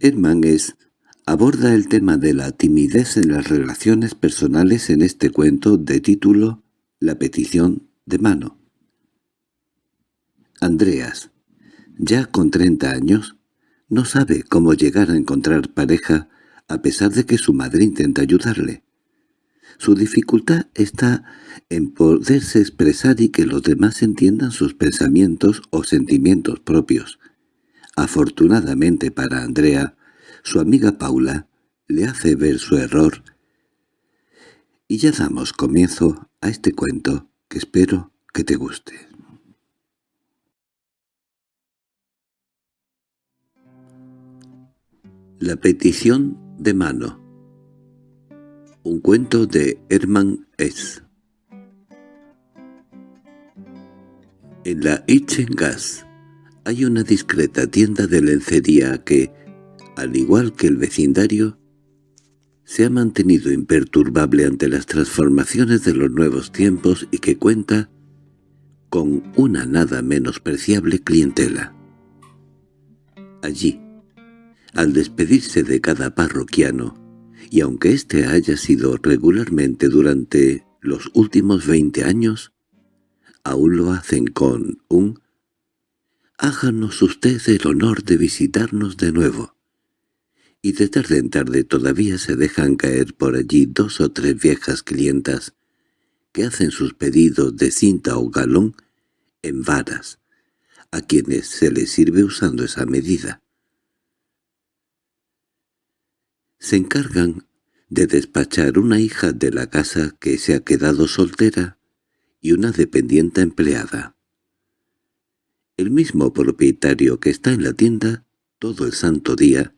Hermann aborda el tema de la timidez en las relaciones personales en este cuento de título La petición de mano. Andreas, ya con treinta años, no sabe cómo llegar a encontrar pareja a pesar de que su madre intenta ayudarle. Su dificultad está en poderse expresar y que los demás entiendan sus pensamientos o sentimientos propios. Afortunadamente para Andrea, su amiga Paula le hace ver su error. Y ya damos comienzo a este cuento que espero que te guste. La petición de mano Un cuento de Hermann S. En la Itchengas hay una discreta tienda de lencería que, al igual que el vecindario, se ha mantenido imperturbable ante las transformaciones de los nuevos tiempos y que cuenta con una nada menospreciable clientela. Allí, al despedirse de cada parroquiano, y aunque éste haya sido regularmente durante los últimos veinte años, aún lo hacen con un «Háganos usted el honor de visitarnos de nuevo». Y de tarde en tarde todavía se dejan caer por allí dos o tres viejas clientas que hacen sus pedidos de cinta o galón en varas, a quienes se les sirve usando esa medida. se encargan de despachar una hija de la casa que se ha quedado soltera y una dependiente empleada. El mismo propietario que está en la tienda todo el santo día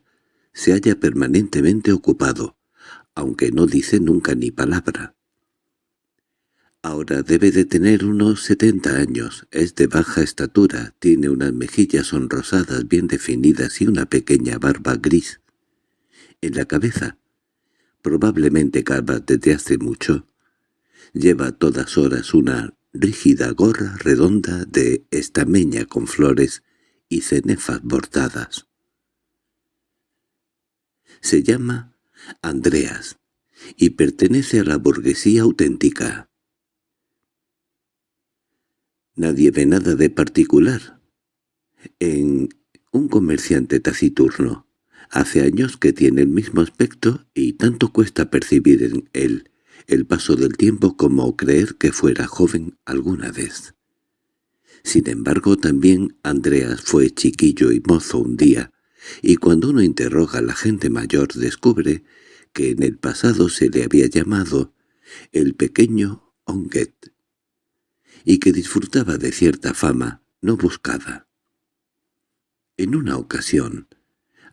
se halla permanentemente ocupado, aunque no dice nunca ni palabra. Ahora debe de tener unos setenta años, es de baja estatura, tiene unas mejillas sonrosadas bien definidas y una pequeña barba gris en la cabeza, probablemente calva desde hace mucho. Lleva todas horas una rígida gorra redonda de estameña con flores y cenefas bordadas. Se llama Andreas y pertenece a la burguesía auténtica. Nadie ve nada de particular en un comerciante taciturno. Hace años que tiene el mismo aspecto y tanto cuesta percibir en él el paso del tiempo como creer que fuera joven alguna vez. Sin embargo, también Andreas fue chiquillo y mozo un día, y cuando uno interroga a la gente mayor descubre que en el pasado se le había llamado el pequeño Onget, y que disfrutaba de cierta fama no buscada. En una ocasión,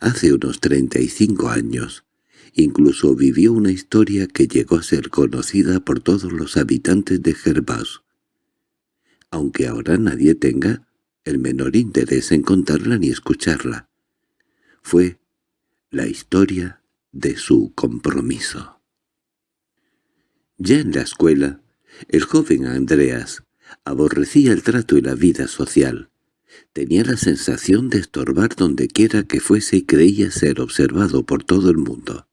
Hace unos treinta y cinco años, incluso vivió una historia que llegó a ser conocida por todos los habitantes de Gervas, aunque ahora nadie tenga el menor interés en contarla ni escucharla. Fue la historia de su compromiso. Ya en la escuela, el joven Andreas aborrecía el trato y la vida social. Tenía la sensación de estorbar donde quiera que fuese y creía ser observado por todo el mundo.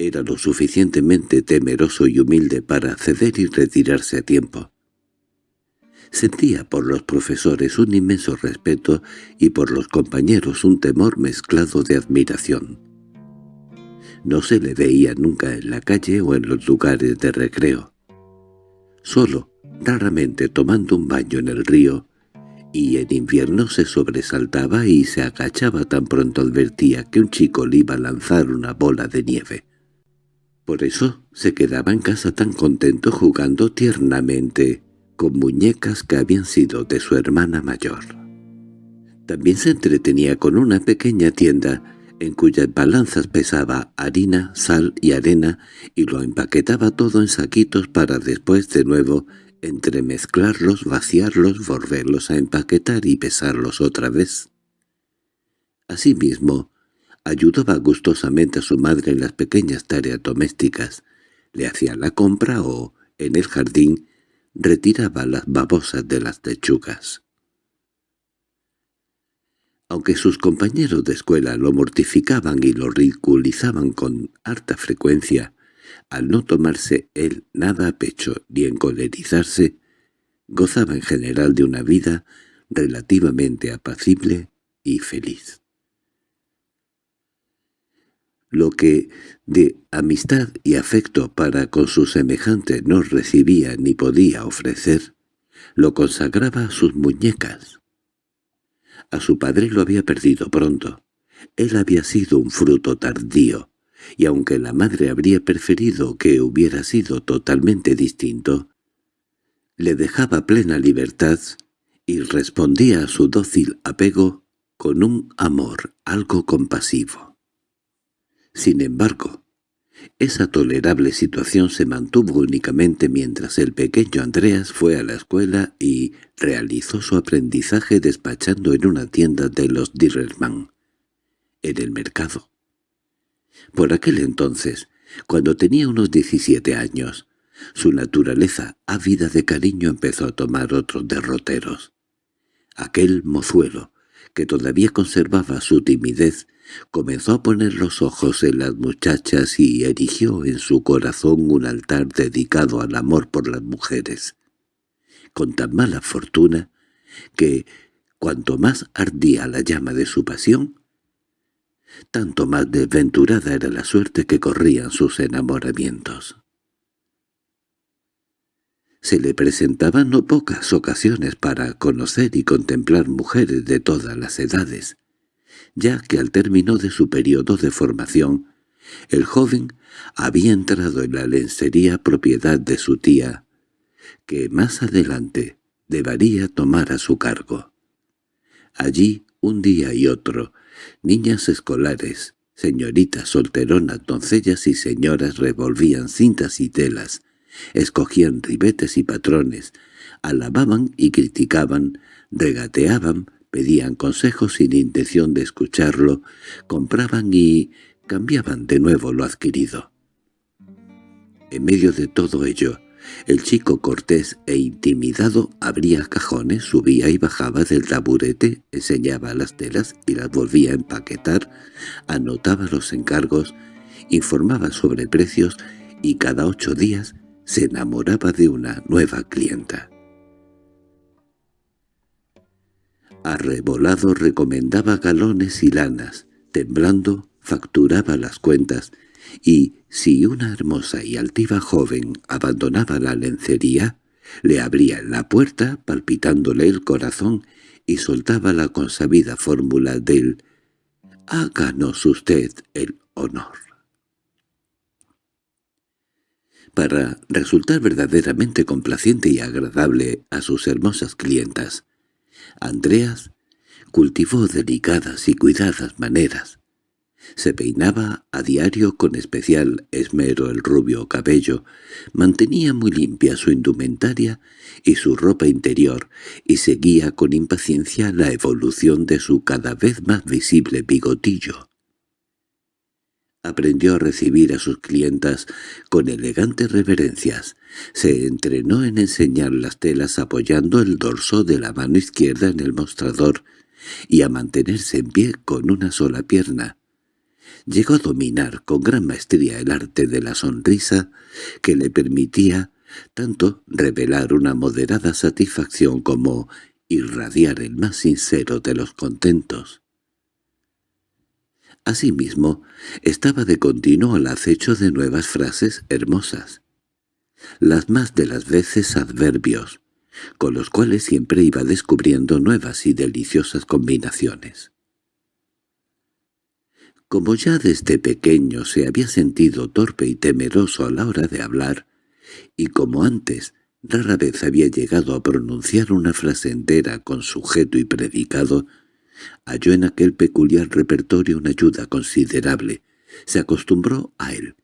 Era lo suficientemente temeroso y humilde para ceder y retirarse a tiempo. Sentía por los profesores un inmenso respeto y por los compañeros un temor mezclado de admiración. No se le veía nunca en la calle o en los lugares de recreo. Solo, raramente tomando un baño en el río, y en invierno se sobresaltaba y se agachaba tan pronto advertía que un chico le iba a lanzar una bola de nieve. Por eso se quedaba en casa tan contento jugando tiernamente con muñecas que habían sido de su hermana mayor. También se entretenía con una pequeña tienda en cuyas balanzas pesaba harina, sal y arena y lo empaquetaba todo en saquitos para después de nuevo entremezclarlos, vaciarlos, volverlos a empaquetar y pesarlos otra vez. Asimismo, ayudaba gustosamente a su madre en las pequeñas tareas domésticas, le hacía la compra o, en el jardín, retiraba las babosas de las lechugas. Aunque sus compañeros de escuela lo mortificaban y lo ridiculizaban con harta frecuencia, al no tomarse él nada a pecho ni encolerizarse, gozaba en general de una vida relativamente apacible y feliz. Lo que de amistad y afecto para con sus semejantes no recibía ni podía ofrecer, lo consagraba a sus muñecas. A su padre lo había perdido pronto. Él había sido un fruto tardío, y aunque la madre habría preferido que hubiera sido totalmente distinto, le dejaba plena libertad y respondía a su dócil apego con un amor algo compasivo. Sin embargo, esa tolerable situación se mantuvo únicamente mientras el pequeño Andreas fue a la escuela y realizó su aprendizaje despachando en una tienda de los Dirrelman, en el mercado. Por aquel entonces, cuando tenía unos 17 años, su naturaleza ávida de cariño empezó a tomar otros derroteros. Aquel mozuelo, que todavía conservaba su timidez, comenzó a poner los ojos en las muchachas y erigió en su corazón un altar dedicado al amor por las mujeres, con tan mala fortuna que, cuanto más ardía la llama de su pasión, tanto más desventurada era la suerte que corrían sus enamoramientos. Se le presentaban no pocas ocasiones para conocer y contemplar mujeres de todas las edades, ya que al término de su periodo de formación, el joven había entrado en la lencería propiedad de su tía, que más adelante debería tomar a su cargo. Allí, un día y otro, Niñas escolares, señoritas solteronas, doncellas y señoras revolvían cintas y telas, escogían ribetes y patrones, alababan y criticaban, regateaban, pedían consejos sin intención de escucharlo, compraban y cambiaban de nuevo lo adquirido. En medio de todo ello, el chico cortés e intimidado abría cajones, subía y bajaba del taburete, enseñaba las telas y las volvía a empaquetar, anotaba los encargos, informaba sobre precios y cada ocho días se enamoraba de una nueva clienta. Arrebolado recomendaba galones y lanas, temblando facturaba las cuentas y si una hermosa y altiva joven abandonaba la lencería, le abría la puerta palpitándole el corazón y soltaba la consabida fórmula del «háganos usted el honor». Para resultar verdaderamente complaciente y agradable a sus hermosas clientas, Andreas cultivó delicadas y cuidadas maneras, se peinaba a diario con especial esmero el rubio cabello, mantenía muy limpia su indumentaria y su ropa interior, y seguía con impaciencia la evolución de su cada vez más visible bigotillo. Aprendió a recibir a sus clientas con elegantes reverencias, se entrenó en enseñar las telas apoyando el dorso de la mano izquierda en el mostrador y a mantenerse en pie con una sola pierna, llegó a dominar con gran maestría el arte de la sonrisa que le permitía tanto revelar una moderada satisfacción como irradiar el más sincero de los contentos. Asimismo, estaba de continuo al acecho de nuevas frases hermosas, las más de las veces adverbios, con los cuales siempre iba descubriendo nuevas y deliciosas combinaciones. Como ya desde pequeño se había sentido torpe y temeroso a la hora de hablar, y como antes rara vez había llegado a pronunciar una frase entera con sujeto y predicado, halló en aquel peculiar repertorio una ayuda considerable. Se acostumbró a él,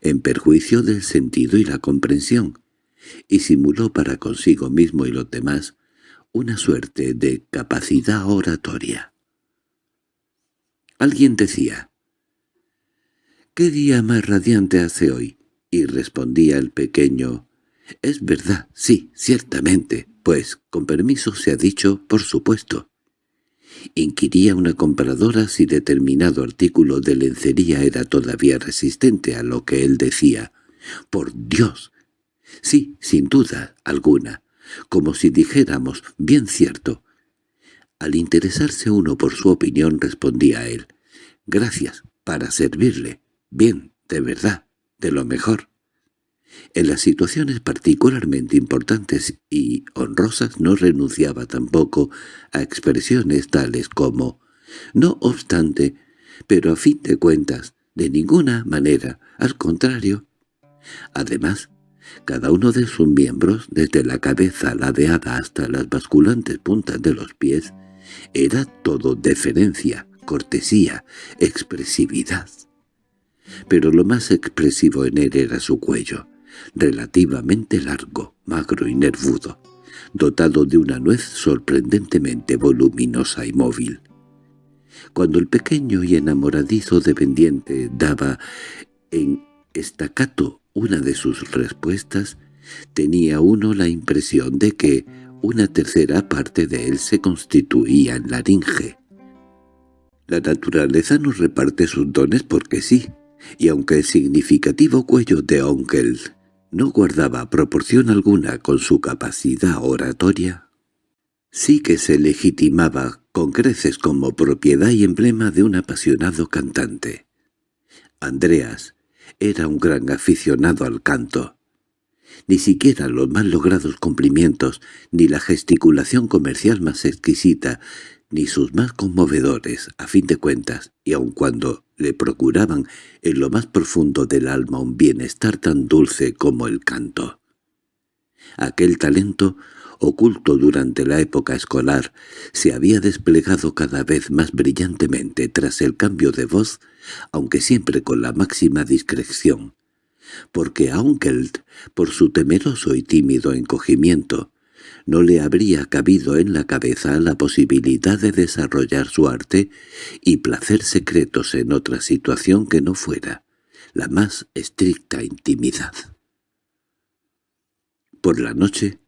en perjuicio del sentido y la comprensión, y simuló para consigo mismo y los demás una suerte de capacidad oratoria. Alguien decía, «¿Qué día más radiante hace hoy?» y respondía el pequeño, «Es verdad, sí, ciertamente, pues, con permiso se ha dicho, por supuesto». Inquiría una compradora si determinado artículo de lencería era todavía resistente a lo que él decía. ¡Por Dios! Sí, sin duda alguna, como si dijéramos, bien cierto. Al interesarse uno por su opinión respondía él, «Gracias, para servirle. Bien, de verdad, de lo mejor». En las situaciones particularmente importantes y honrosas no renunciaba tampoco a expresiones tales como «no obstante, pero a fin de cuentas, de ninguna manera, al contrario». Además, cada uno de sus miembros, desde la cabeza ladeada hasta las basculantes puntas de los pies, era todo deferencia, cortesía, expresividad. Pero lo más expresivo en él era su cuello, relativamente largo, magro y nervudo, dotado de una nuez sorprendentemente voluminosa y móvil. Cuando el pequeño y enamoradizo dependiente daba en estacato una de sus respuestas, tenía uno la impresión de que una tercera parte de él se constituía en laringe. La naturaleza nos reparte sus dones porque sí, y aunque el significativo cuello de Onkel no guardaba proporción alguna con su capacidad oratoria, sí que se legitimaba con creces como propiedad y emblema de un apasionado cantante. Andreas era un gran aficionado al canto. Ni siquiera los más logrados cumplimientos, ni la gesticulación comercial más exquisita, ni sus más conmovedores, a fin de cuentas, y aun cuando le procuraban en lo más profundo del alma un bienestar tan dulce como el canto. Aquel talento, oculto durante la época escolar, se había desplegado cada vez más brillantemente tras el cambio de voz, aunque siempre con la máxima discreción, porque a Unkeld, por su temeroso y tímido encogimiento, no le habría cabido en la cabeza la posibilidad de desarrollar su arte y placer secretos en otra situación que no fuera la más estricta intimidad. Por la noche,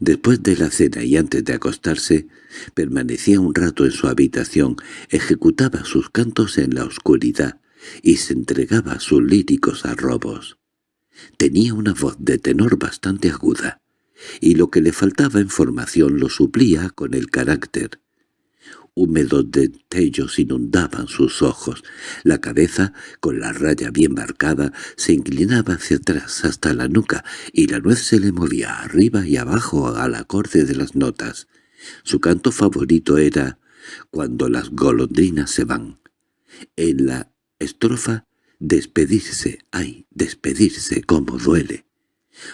después de la cena y antes de acostarse, permanecía un rato en su habitación, ejecutaba sus cantos en la oscuridad y se entregaba a sus líricos arrobos. Tenía una voz de tenor bastante aguda, y lo que le faltaba en formación lo suplía con el carácter. Húmedos destellos inundaban sus ojos. La cabeza, con la raya bien marcada, se inclinaba hacia atrás hasta la nuca, y la nuez se le movía arriba y abajo al acorde de las notas. Su canto favorito era «Cuando las golondrinas se van». En la estrofa «Despedirse, ay, despedirse, cómo duele».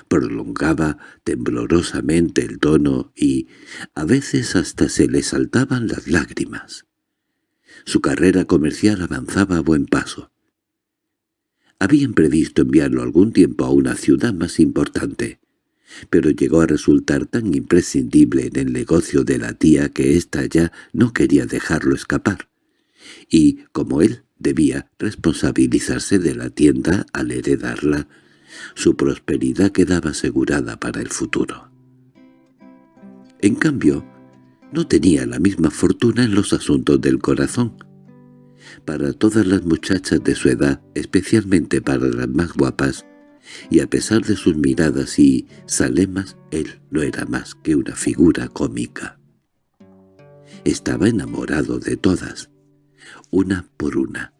Prolongaba temblorosamente el tono y a veces hasta se le saltaban las lágrimas. Su carrera comercial avanzaba a buen paso. Habían previsto enviarlo algún tiempo a una ciudad más importante, pero llegó a resultar tan imprescindible en el negocio de la tía que ésta ya no quería dejarlo escapar. Y, como él debía responsabilizarse de la tienda al heredarla, su prosperidad quedaba asegurada para el futuro. En cambio, no tenía la misma fortuna en los asuntos del corazón. Para todas las muchachas de su edad, especialmente para las más guapas, y a pesar de sus miradas y salemas, él no era más que una figura cómica. Estaba enamorado de todas, una por una,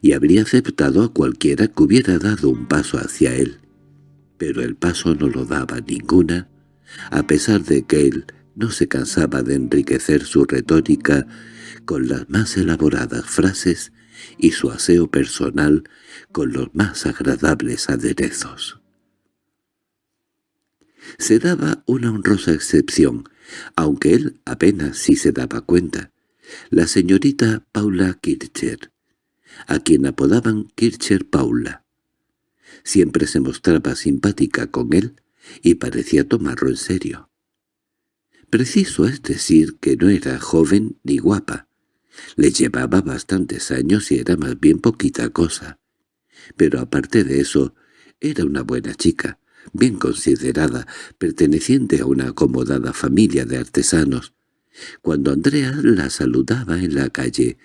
y habría aceptado a cualquiera que hubiera dado un paso hacia él. Pero el paso no lo daba ninguna, a pesar de que él no se cansaba de enriquecer su retórica con las más elaboradas frases y su aseo personal con los más agradables aderezos. Se daba una honrosa excepción, aunque él apenas si se daba cuenta. La señorita Paula Kircher, a quien apodaban Kircher Paula. Siempre se mostraba simpática con él y parecía tomarlo en serio. Preciso es decir que no era joven ni guapa. Le llevaba bastantes años y era más bien poquita cosa. Pero aparte de eso, era una buena chica, bien considerada, perteneciente a una acomodada familia de artesanos, Cuando Andrea la saludaba en la calle,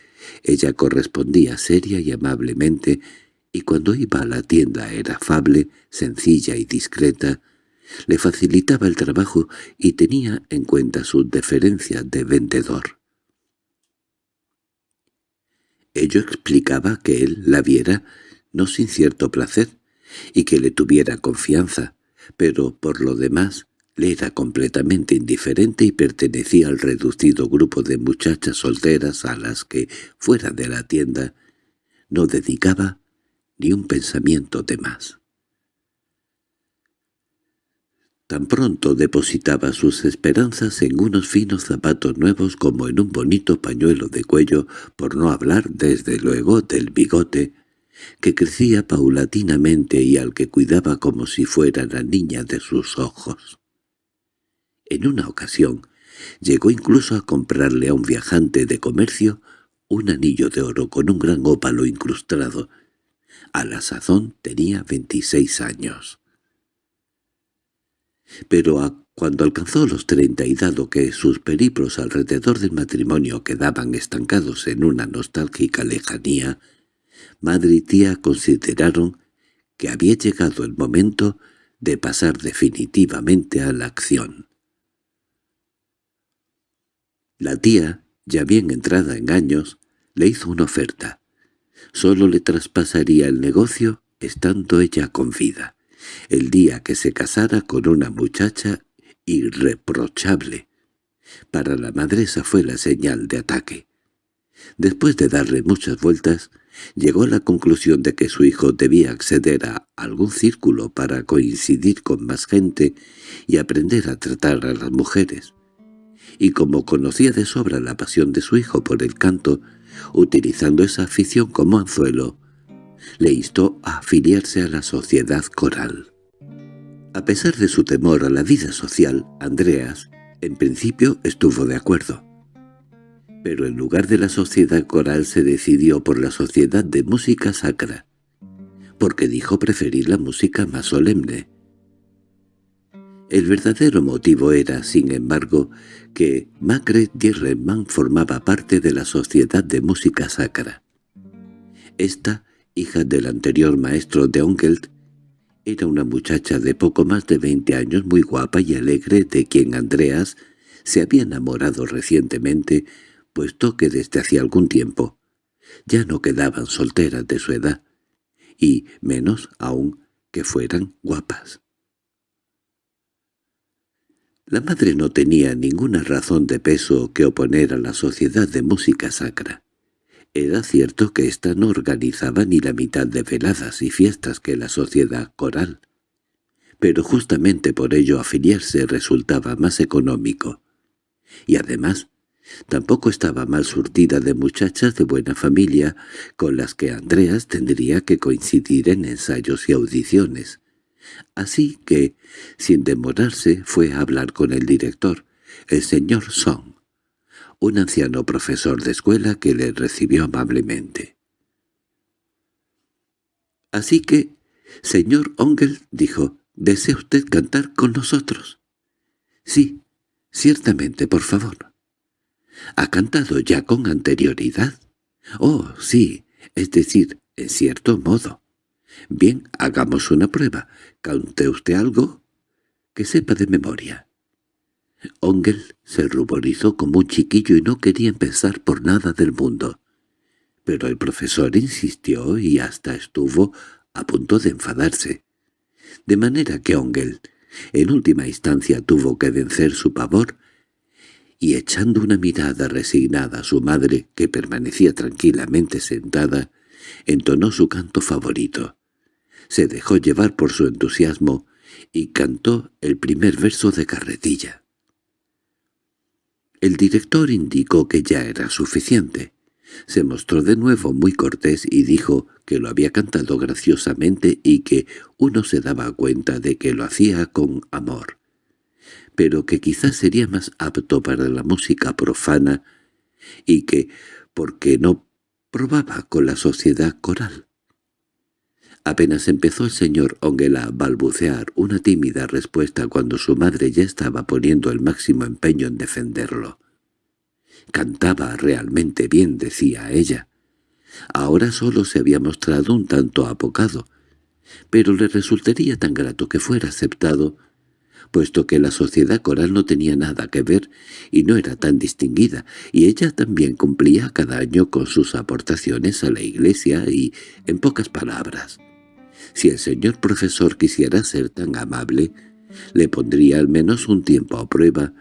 ella correspondía seria y amablemente, y cuando iba a la tienda era afable, sencilla y discreta, le facilitaba el trabajo y tenía en cuenta sus deferencias de vendedor. Ello explicaba que él la viera no sin cierto placer, y que le tuviera confianza, pero por lo demás le era completamente indiferente y pertenecía al reducido grupo de muchachas solteras a las que, fuera de la tienda, no dedicaba ni un pensamiento de más. Tan pronto depositaba sus esperanzas en unos finos zapatos nuevos como en un bonito pañuelo de cuello, por no hablar, desde luego, del bigote, que crecía paulatinamente y al que cuidaba como si fuera la niña de sus ojos. En una ocasión, llegó incluso a comprarle a un viajante de comercio un anillo de oro con un gran ópalo incrustado. A la sazón tenía veintiséis años. Pero cuando alcanzó los treinta y dado que sus periplos alrededor del matrimonio quedaban estancados en una nostálgica lejanía, madre y tía consideraron que había llegado el momento de pasar definitivamente a la acción. La tía, ya bien entrada en años, le hizo una oferta. Solo le traspasaría el negocio estando ella con vida, el día que se casara con una muchacha irreprochable. Para la madre esa fue la señal de ataque. Después de darle muchas vueltas, llegó a la conclusión de que su hijo debía acceder a algún círculo para coincidir con más gente y aprender a tratar a las mujeres y como conocía de sobra la pasión de su hijo por el canto, utilizando esa afición como anzuelo, le instó a afiliarse a la sociedad coral. A pesar de su temor a la vida social, Andreas, en principio, estuvo de acuerdo. Pero en lugar de la sociedad coral se decidió por la sociedad de música sacra, porque dijo preferir la música más solemne. El verdadero motivo era, sin embargo, que Margaret Dierlemann formaba parte de la Sociedad de Música Sacra. Esta, hija del anterior maestro de Ongelt, era una muchacha de poco más de veinte años muy guapa y alegre de quien Andreas se había enamorado recientemente, puesto que desde hacía algún tiempo ya no quedaban solteras de su edad, y menos aún que fueran guapas. La madre no tenía ninguna razón de peso que oponer a la sociedad de música sacra. Era cierto que ésta no organizaba ni la mitad de veladas y fiestas que la sociedad coral, pero justamente por ello afiliarse resultaba más económico. Y además, tampoco estaba mal surtida de muchachas de buena familia con las que Andreas tendría que coincidir en ensayos y audiciones. Así que, sin demorarse, fue a hablar con el director, el señor Song, un anciano profesor de escuela que le recibió amablemente. «Así que, señor Ongel», dijo, «¿desea usted cantar con nosotros?» «Sí, ciertamente, por favor». «¿Ha cantado ya con anterioridad?» «Oh, sí, es decir, en cierto modo». «Bien, hagamos una prueba. Cante usted algo que sepa de memoria». Ongel se ruborizó como un chiquillo y no quería empezar por nada del mundo. Pero el profesor insistió y hasta estuvo a punto de enfadarse. De manera que Ongel, en última instancia, tuvo que vencer su pavor y echando una mirada resignada a su madre, que permanecía tranquilamente sentada, entonó su canto favorito se dejó llevar por su entusiasmo y cantó el primer verso de carretilla. El director indicó que ya era suficiente. Se mostró de nuevo muy cortés y dijo que lo había cantado graciosamente y que uno se daba cuenta de que lo hacía con amor, pero que quizás sería más apto para la música profana y que, porque no probaba con la sociedad coral. Apenas empezó el señor Ongel a balbucear una tímida respuesta cuando su madre ya estaba poniendo el máximo empeño en defenderlo. Cantaba realmente bien, decía ella. Ahora solo se había mostrado un tanto apocado, pero le resultaría tan grato que fuera aceptado, puesto que la sociedad coral no tenía nada que ver y no era tan distinguida, y ella también cumplía cada año con sus aportaciones a la iglesia y, en pocas palabras, si el señor profesor quisiera ser tan amable, le pondría al menos un tiempo a prueba,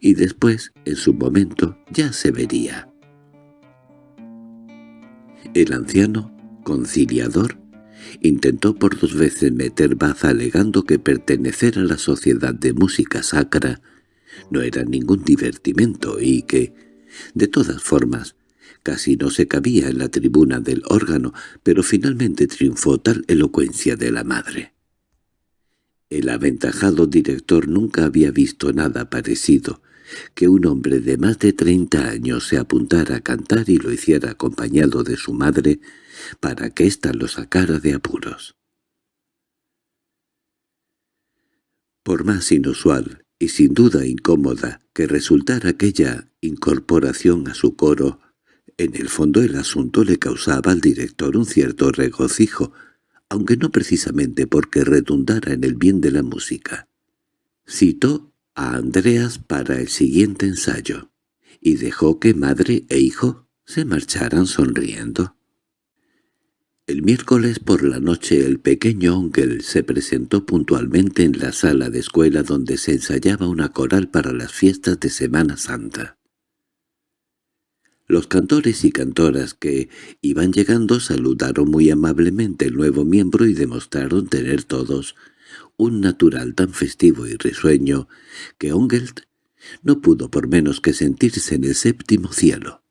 y después, en su momento, ya se vería. El anciano, conciliador, intentó por dos veces meter baza alegando que pertenecer a la sociedad de música sacra no era ningún divertimento y que, de todas formas, casi no se cabía en la tribuna del órgano, pero finalmente triunfó tal elocuencia de la madre. El aventajado director nunca había visto nada parecido, que un hombre de más de treinta años se apuntara a cantar y lo hiciera acompañado de su madre para que ésta lo sacara de apuros. Por más inusual y sin duda incómoda que resultara aquella incorporación a su coro, en el fondo el asunto le causaba al director un cierto regocijo, aunque no precisamente porque redundara en el bien de la música. Citó a Andreas para el siguiente ensayo, y dejó que madre e hijo se marcharan sonriendo. El miércoles por la noche el pequeño Onkel se presentó puntualmente en la sala de escuela donde se ensayaba una coral para las fiestas de Semana Santa. Los cantores y cantoras que iban llegando saludaron muy amablemente el nuevo miembro y demostraron tener todos un natural tan festivo y risueño que Ongelt no pudo por menos que sentirse en el séptimo cielo.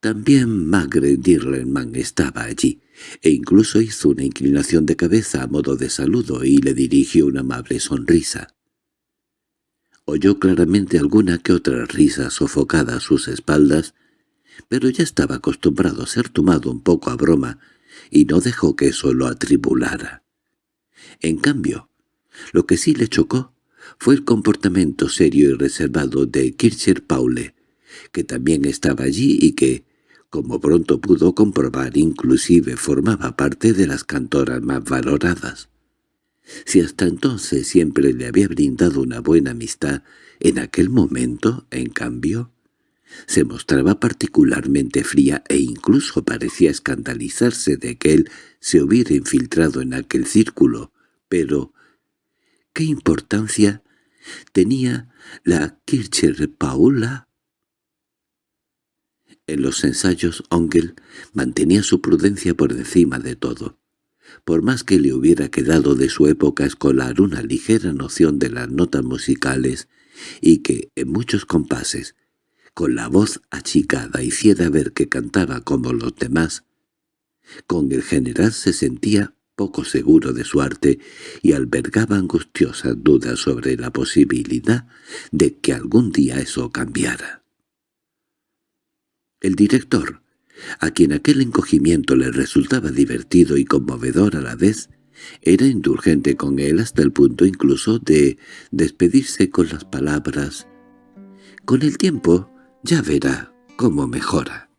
También Magre Dirlenman estaba allí, e incluso hizo una inclinación de cabeza a modo de saludo y le dirigió una amable sonrisa. Oyó claramente alguna que otra risa sofocada a sus espaldas, pero ya estaba acostumbrado a ser tomado un poco a broma y no dejó que eso lo atribulara. En cambio, lo que sí le chocó fue el comportamiento serio y reservado de Kircher Paule, que también estaba allí y que, como pronto pudo comprobar, inclusive formaba parte de las cantoras más valoradas. Si hasta entonces siempre le había brindado una buena amistad, en aquel momento, en cambio, se mostraba particularmente fría e incluso parecía escandalizarse de que él se hubiera infiltrado en aquel círculo, pero ¿qué importancia tenía la Kircher Paula? En los ensayos Ongel mantenía su prudencia por encima de todo. Por más que le hubiera quedado de su época escolar una ligera noción de las notas musicales y que, en muchos compases, con la voz achicada hiciera ver que cantaba como los demás, con el general se sentía poco seguro de su arte y albergaba angustiosas dudas sobre la posibilidad de que algún día eso cambiara. El director, a quien aquel encogimiento le resultaba divertido y conmovedor a la vez, era indulgente con él hasta el punto incluso de despedirse con las palabras «Con el tiempo ya verá cómo mejora».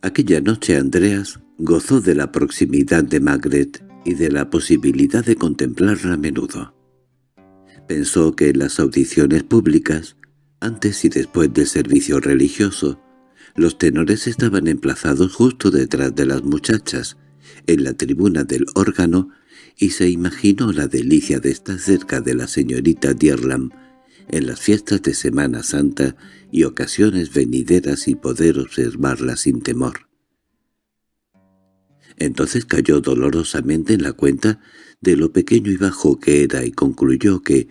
Aquella noche Andreas gozó de la proximidad de Magret y de la posibilidad de contemplarla a menudo. Pensó que en las audiciones públicas, antes y después del servicio religioso, los tenores estaban emplazados justo detrás de las muchachas, en la tribuna del órgano, y se imaginó la delicia de estar cerca de la señorita Dierlam en las fiestas de Semana Santa y ocasiones venideras y poder observarla sin temor. Entonces cayó dolorosamente en la cuenta de lo pequeño y bajo que era y concluyó que,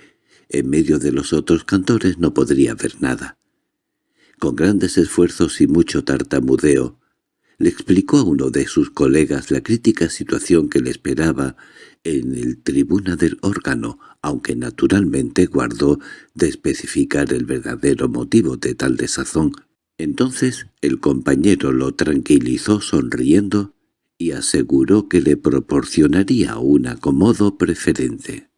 en medio de los otros cantores, no podría ver nada. Con grandes esfuerzos y mucho tartamudeo, le explicó a uno de sus colegas la crítica situación que le esperaba en el tribuna del órgano, aunque naturalmente guardó de especificar el verdadero motivo de tal desazón. Entonces el compañero lo tranquilizó sonriendo y aseguró que le proporcionaría un acomodo preferente.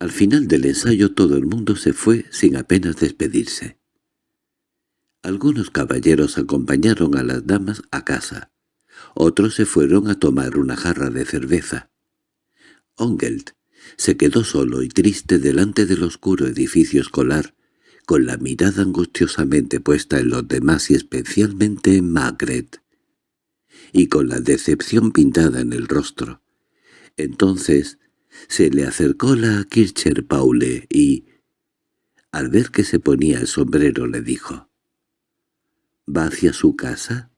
Al final del ensayo todo el mundo se fue sin apenas despedirse. Algunos caballeros acompañaron a las damas a casa. Otros se fueron a tomar una jarra de cerveza. Ongelt se quedó solo y triste delante del oscuro edificio escolar, con la mirada angustiosamente puesta en los demás y especialmente en Margaret, y con la decepción pintada en el rostro. Entonces se le acercó la Kircher Paule y, al ver que se ponía el sombrero, le dijo, «¿Va hacia su casa?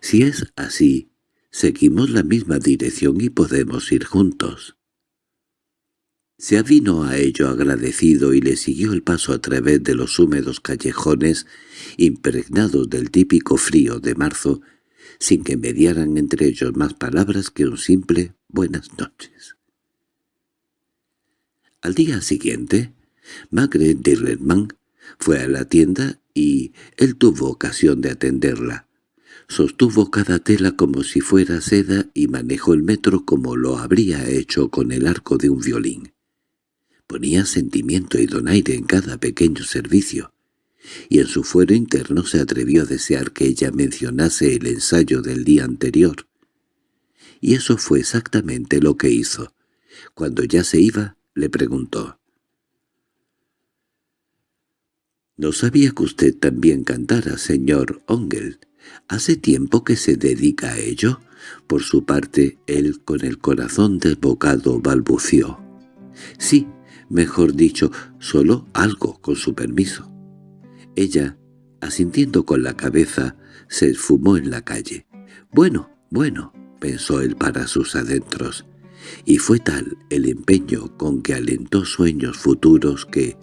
Si es así, seguimos la misma dirección y podemos ir juntos». Se avino a ello agradecido y le siguió el paso a través de los húmedos callejones impregnados del típico frío de marzo, sin que mediaran entre ellos más palabras que un simple «buenas noches». Al día siguiente, Magre Dirlerman fue a la tienda y él tuvo ocasión de atenderla. Sostuvo cada tela como si fuera seda y manejó el metro como lo habría hecho con el arco de un violín. Ponía sentimiento y donaire en cada pequeño servicio, y en su fuero interno se atrevió a desear que ella mencionase el ensayo del día anterior. Y eso fue exactamente lo que hizo. Cuando ya se iba, le preguntó. «¿No sabía que usted también cantara, señor Ongel? ¿Hace tiempo que se dedica a ello?» Por su parte, él, con el corazón desbocado, balbució. «Sí, mejor dicho, solo algo con su permiso. Ella, asintiendo con la cabeza, se esfumó en la calle. «Bueno, bueno», pensó él para sus adentros, y fue tal el empeño con que alentó sueños futuros que,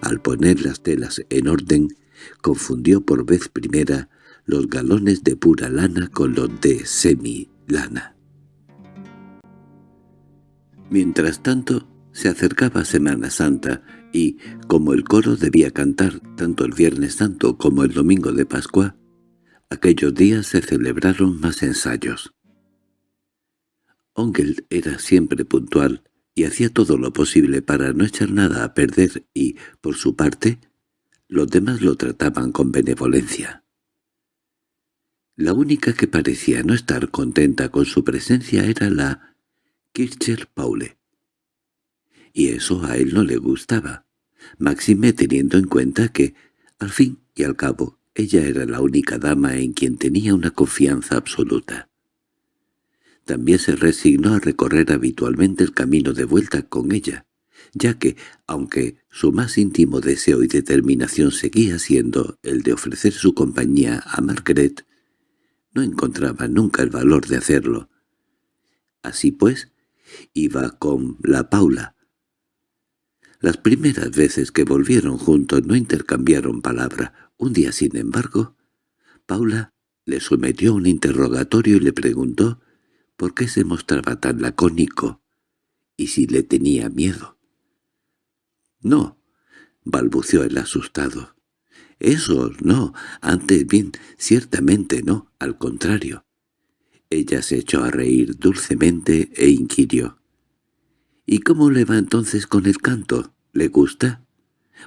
al poner las telas en orden, confundió por vez primera los galones de pura lana con los de semi-lana. Mientras tanto, se acercaba Semana Santa y, como el coro debía cantar tanto el Viernes Santo como el Domingo de Pascua, aquellos días se celebraron más ensayos. Ongel era siempre puntual y hacía todo lo posible para no echar nada a perder y, por su parte, los demás lo trataban con benevolencia. La única que parecía no estar contenta con su presencia era la Kircher Paule y eso a él no le gustaba, máxime teniendo en cuenta que, al fin y al cabo, ella era la única dama en quien tenía una confianza absoluta. También se resignó a recorrer habitualmente el camino de vuelta con ella, ya que, aunque su más íntimo deseo y determinación seguía siendo el de ofrecer su compañía a Margaret, no encontraba nunca el valor de hacerlo. Así pues, iba con la Paula, las primeras veces que volvieron juntos no intercambiaron palabra. Un día, sin embargo, Paula le sometió un interrogatorio y le preguntó por qué se mostraba tan lacónico y si le tenía miedo. «No», balbuceó el asustado. «Eso no, antes bien, ciertamente no, al contrario». Ella se echó a reír dulcemente e inquirió. —¿Y cómo le va entonces con el canto? ¿Le gusta?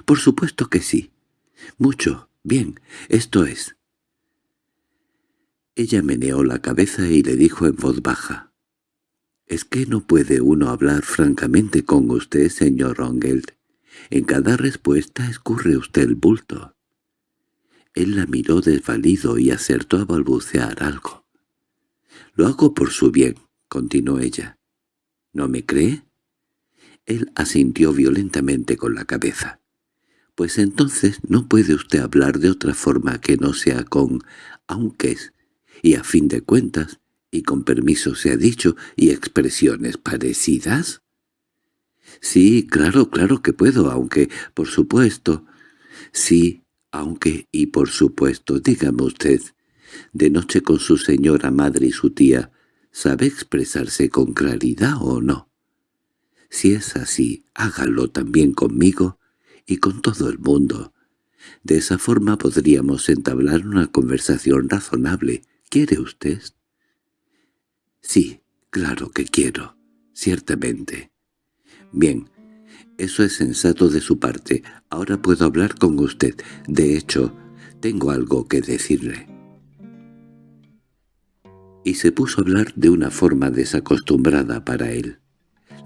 —Por supuesto que sí. —Mucho. Bien, esto es. Ella meneó la cabeza y le dijo en voz baja. —¿Es que no puede uno hablar francamente con usted, señor Rongeld? En cada respuesta escurre usted el bulto. Él la miró desvalido y acertó a balbucear algo. —Lo hago por su bien —continuó ella. —¿No me cree? Él asintió violentamente con la cabeza. «Pues entonces no puede usted hablar de otra forma que no sea con «aunques» y a fin de cuentas, y con permiso se ha dicho, y expresiones parecidas». «Sí, claro, claro que puedo, aunque, por supuesto». «Sí, aunque y por supuesto, dígame usted, de noche con su señora madre y su tía, ¿sabe expresarse con claridad o no?» Si es así, hágalo también conmigo y con todo el mundo. De esa forma podríamos entablar una conversación razonable. ¿Quiere usted? Sí, claro que quiero, ciertamente. Bien, Eso es sensato de su parte. Ahora puedo hablar con usted. De hecho, tengo algo que decirle. Y se puso a hablar de una forma desacostumbrada para él.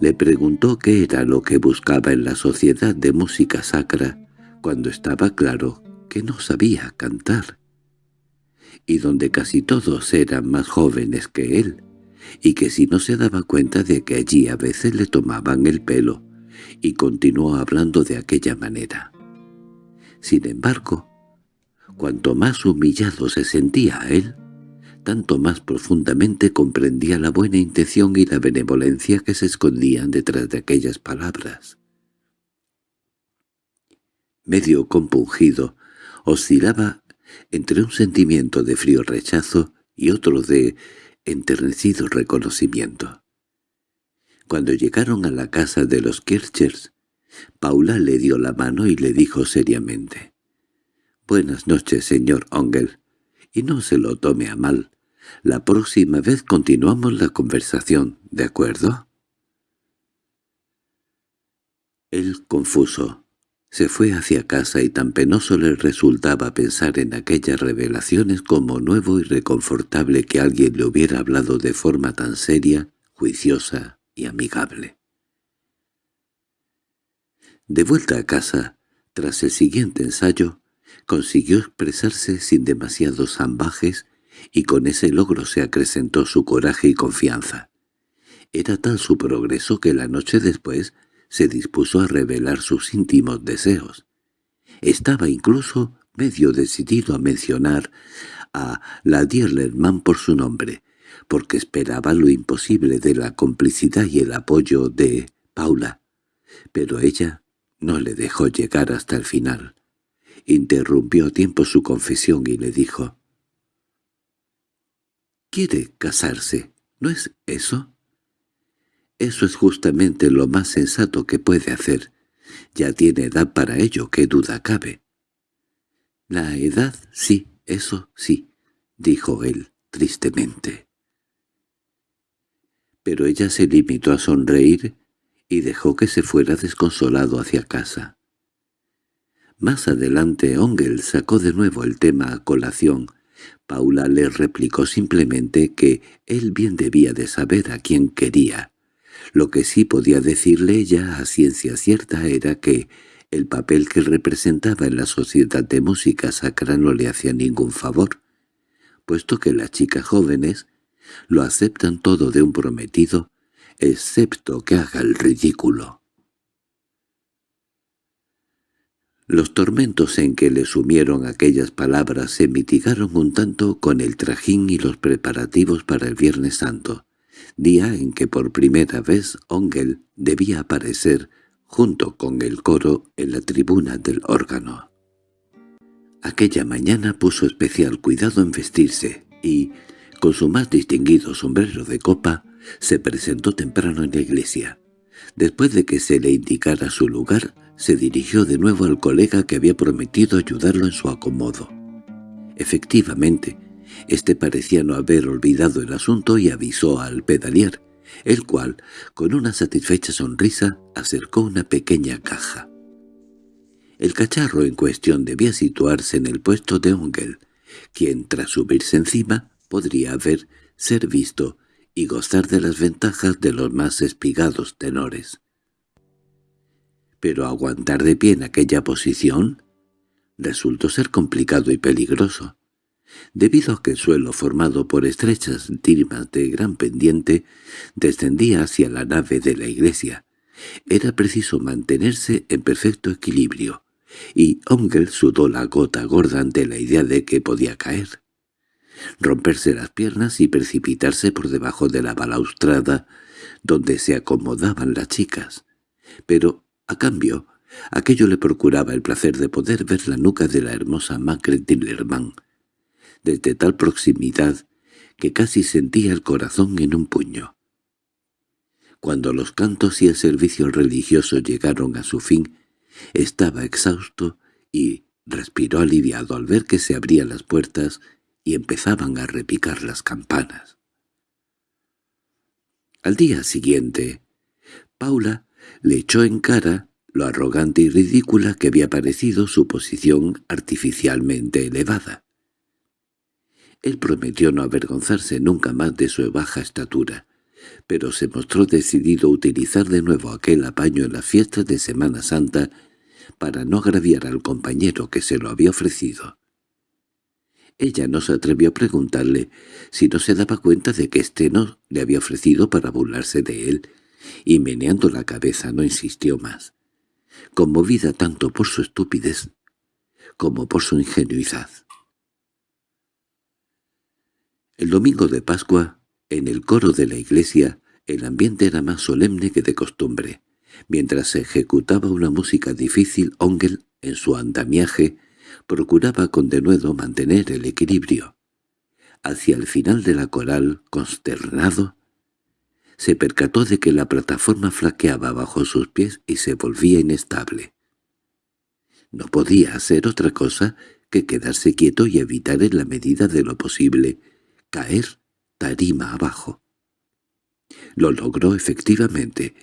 Le preguntó qué era lo que buscaba en la sociedad de música sacra, cuando estaba claro que no sabía cantar, y donde casi todos eran más jóvenes que él, y que si no se daba cuenta de que allí a veces le tomaban el pelo, y continuó hablando de aquella manera. Sin embargo, cuanto más humillado se sentía a él, tanto más profundamente comprendía la buena intención y la benevolencia que se escondían detrás de aquellas palabras. Medio compungido, oscilaba entre un sentimiento de frío rechazo y otro de enternecido reconocimiento. Cuando llegaron a la casa de los Kirchers, Paula le dio la mano y le dijo seriamente, «Buenas noches, señor Ongel, y no se lo tome a mal. La próxima vez continuamos la conversación, ¿de acuerdo?» Él, confuso, se fue hacia casa y tan penoso le resultaba pensar en aquellas revelaciones como nuevo y reconfortable que alguien le hubiera hablado de forma tan seria, juiciosa y amigable. De vuelta a casa, tras el siguiente ensayo, consiguió expresarse sin demasiados zambajes y con ese logro se acrecentó su coraje y confianza. Era tal su progreso que la noche después se dispuso a revelar sus íntimos deseos. Estaba incluso medio decidido a mencionar a la Dierlerman por su nombre, porque esperaba lo imposible de la complicidad y el apoyo de Paula. Pero ella no le dejó llegar hasta el final. Interrumpió a tiempo su confesión y le dijo, «¿Quiere casarse? ¿No es eso?» Eso es justamente lo más sensato que puede hacer. Ya tiene edad para ello, qué duda cabe. La edad, sí, eso sí, dijo él tristemente. Pero ella se limitó a sonreír y dejó que se fuera desconsolado hacia casa. Más adelante Ongel sacó de nuevo el tema a colación. Paula le replicó simplemente que él bien debía de saber a quién quería. Lo que sí podía decirle ella a ciencia cierta era que el papel que representaba en la sociedad de música sacra no le hacía ningún favor, puesto que las chicas jóvenes lo aceptan todo de un prometido, excepto que haga el ridículo. Los tormentos en que le sumieron aquellas palabras se mitigaron un tanto con el trajín y los preparativos para el Viernes Santo día en que por primera vez Ongel debía aparecer junto con el coro en la tribuna del órgano. Aquella mañana puso especial cuidado en vestirse y, con su más distinguido sombrero de copa, se presentó temprano en la iglesia. Después de que se le indicara su lugar, se dirigió de nuevo al colega que había prometido ayudarlo en su acomodo. Efectivamente, este parecía no haber olvidado el asunto y avisó al pedalier, el cual, con una satisfecha sonrisa, acercó una pequeña caja. El cacharro en cuestión debía situarse en el puesto de Ongel, quien, tras subirse encima, podría haber ser visto y gozar de las ventajas de los más espigados tenores. Pero aguantar de pie en aquella posición resultó ser complicado y peligroso debido a que el suelo formado por estrechas timas de gran pendiente descendía hacia la nave de la iglesia. Era preciso mantenerse en perfecto equilibrio, y Ongel sudó la gota gorda ante la idea de que podía caer, romperse las piernas y precipitarse por debajo de la balaustrada donde se acomodaban las chicas. Pero, a cambio, aquello le procuraba el placer de poder ver la nuca de la hermosa Macre Tillerman, desde tal proximidad que casi sentía el corazón en un puño. Cuando los cantos y el servicio religioso llegaron a su fin, estaba exhausto y respiró aliviado al ver que se abrían las puertas y empezaban a repicar las campanas. Al día siguiente, Paula le echó en cara lo arrogante y ridícula que había parecido su posición artificialmente elevada. Él prometió no avergonzarse nunca más de su baja estatura, pero se mostró decidido a utilizar de nuevo aquel apaño en las fiestas de Semana Santa para no agraviar al compañero que se lo había ofrecido. Ella no se atrevió a preguntarle si no se daba cuenta de que éste no le había ofrecido para burlarse de él, y meneando la cabeza no insistió más, conmovida tanto por su estupidez como por su ingenuidad. El domingo de Pascua, en el coro de la iglesia, el ambiente era más solemne que de costumbre. Mientras se ejecutaba una música difícil, Ongel, en su andamiaje, procuraba con denuedo mantener el equilibrio. Hacia el final de la coral, consternado, se percató de que la plataforma flaqueaba bajo sus pies y se volvía inestable. No podía hacer otra cosa que quedarse quieto y evitar en la medida de lo posible caer tarima abajo. Lo logró efectivamente,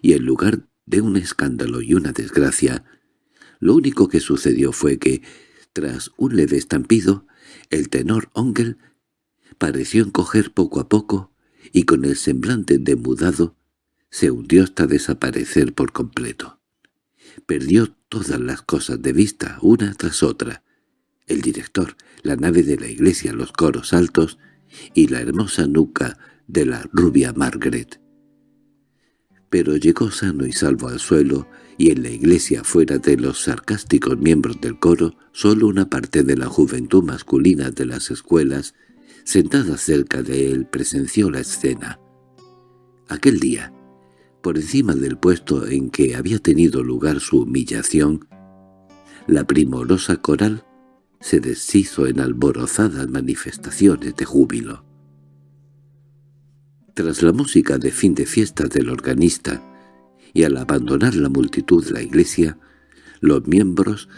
y en lugar de un escándalo y una desgracia, lo único que sucedió fue que, tras un leve estampido, el tenor Ongel pareció encoger poco a poco y con el semblante demudado se hundió hasta desaparecer por completo. Perdió todas las cosas de vista, una tras otra. El director, la nave de la iglesia, los coros altos, y la hermosa nuca de la rubia Margaret. Pero llegó sano y salvo al suelo, y en la iglesia fuera de los sarcásticos miembros del coro, solo una parte de la juventud masculina de las escuelas, sentada cerca de él, presenció la escena. Aquel día, por encima del puesto en que había tenido lugar su humillación, la primorosa coral se deshizo en alborozadas manifestaciones de júbilo. Tras la música de fin de fiesta del organista, y al abandonar la multitud la iglesia, los miembros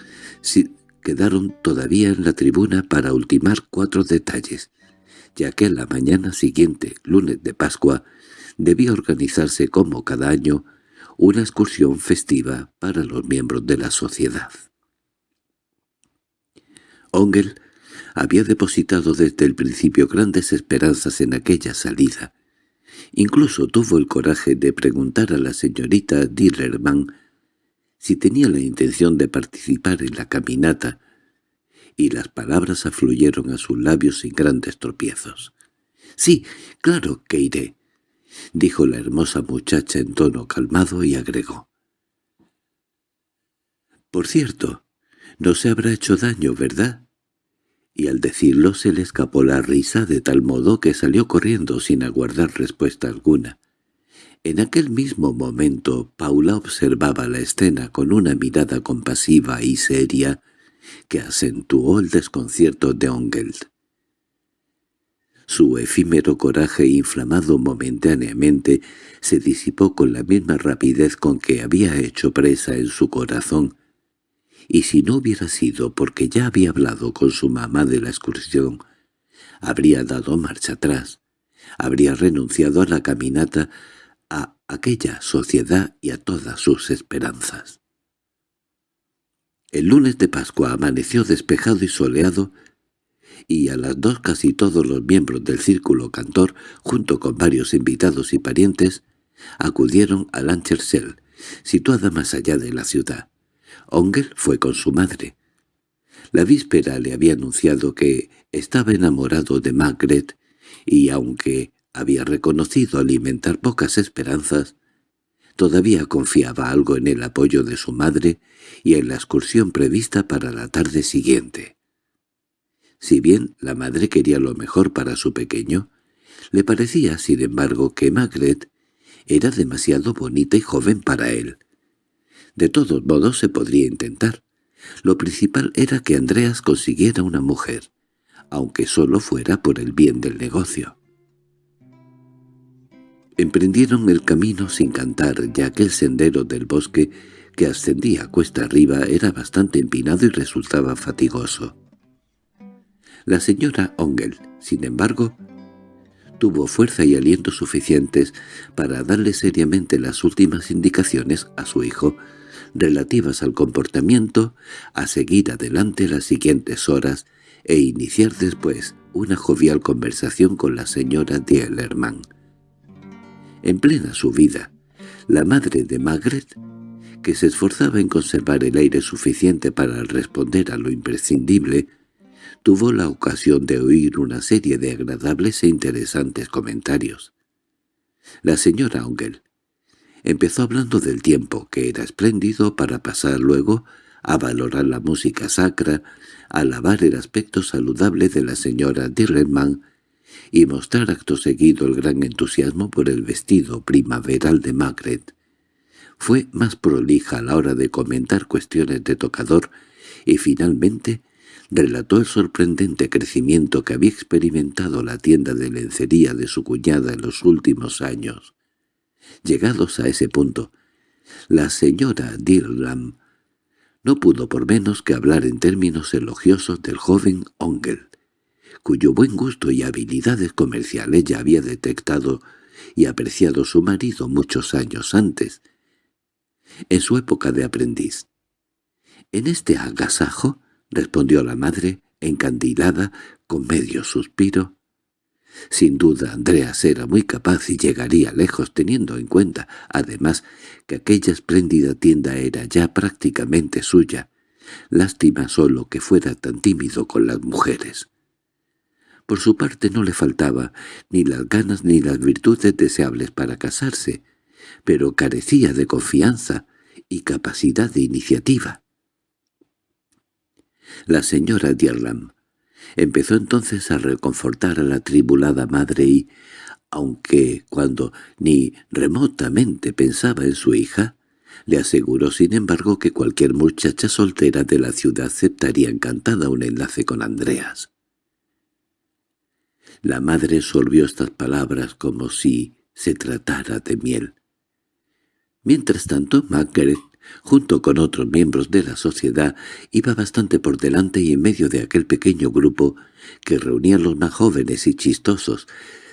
quedaron todavía en la tribuna para ultimar cuatro detalles, ya que la mañana siguiente, lunes de Pascua, debía organizarse como cada año una excursión festiva para los miembros de la sociedad. Ongel había depositado desde el principio grandes esperanzas en aquella salida. Incluso tuvo el coraje de preguntar a la señorita Dillerman si tenía la intención de participar en la caminata, y las palabras afluyeron a sus labios sin grandes tropiezos. «Sí, claro que iré», dijo la hermosa muchacha en tono calmado y agregó. «Por cierto, no se habrá hecho daño, ¿verdad?» Y al decirlo se le escapó la risa de tal modo que salió corriendo sin aguardar respuesta alguna. En aquel mismo momento Paula observaba la escena con una mirada compasiva y seria que acentuó el desconcierto de Ongeld. Su efímero coraje inflamado momentáneamente se disipó con la misma rapidez con que había hecho presa en su corazón y si no hubiera sido porque ya había hablado con su mamá de la excursión, habría dado marcha atrás, habría renunciado a la caminata, a aquella sociedad y a todas sus esperanzas. El lunes de Pascua amaneció despejado y soleado, y a las dos casi todos los miembros del círculo cantor, junto con varios invitados y parientes, acudieron a Lanchersell, situada más allá de la ciudad. Ongel fue con su madre. La víspera le había anunciado que estaba enamorado de Margaret y aunque había reconocido alimentar pocas esperanzas, todavía confiaba algo en el apoyo de su madre y en la excursión prevista para la tarde siguiente. Si bien la madre quería lo mejor para su pequeño, le parecía, sin embargo, que Margaret era demasiado bonita y joven para él, de todos modos se podría intentar. Lo principal era que Andreas consiguiera una mujer, aunque solo fuera por el bien del negocio. Emprendieron el camino sin cantar, ya que el sendero del bosque que ascendía cuesta arriba era bastante empinado y resultaba fatigoso. La señora Ongel, sin embargo, tuvo fuerza y aliento suficientes para darle seriamente las últimas indicaciones a su hijo relativas al comportamiento, a seguir adelante las siguientes horas e iniciar después una jovial conversación con la señora Dielerman. En plena subida, la madre de Margaret, que se esforzaba en conservar el aire suficiente para responder a lo imprescindible, tuvo la ocasión de oír una serie de agradables e interesantes comentarios. La señora Ongel empezó hablando del tiempo, que era espléndido para pasar luego a valorar la música sacra, a alabar el aspecto saludable de la señora Dirleman y mostrar acto seguido el gran entusiasmo por el vestido primaveral de Margaret. Fue más prolija a la hora de comentar cuestiones de tocador y finalmente relató el sorprendente crecimiento que había experimentado la tienda de lencería de su cuñada en los últimos años. Llegados a ese punto, la señora Dirlam no pudo por menos que hablar en términos elogiosos del joven Ongel, cuyo buen gusto y habilidades comerciales ya había detectado y apreciado su marido muchos años antes, en su época de aprendiz. En este agasajo —respondió la madre, encandilada, con medio suspiro. Sin duda Andreas era muy capaz y llegaría lejos teniendo en cuenta, además, que aquella espléndida tienda era ya prácticamente suya. Lástima solo que fuera tan tímido con las mujeres. Por su parte no le faltaba ni las ganas ni las virtudes deseables para casarse, pero carecía de confianza y capacidad de iniciativa. La señora Dierlam empezó entonces a reconfortar a la tribulada madre y, aunque cuando ni remotamente pensaba en su hija, le aseguró sin embargo que cualquier muchacha soltera de la ciudad aceptaría encantada un enlace con Andreas. La madre solvió estas palabras como si se tratara de miel. Mientras tanto, Margaret junto con otros miembros de la sociedad, iba bastante por delante y en medio de aquel pequeño grupo que reunía los más jóvenes y chistosos,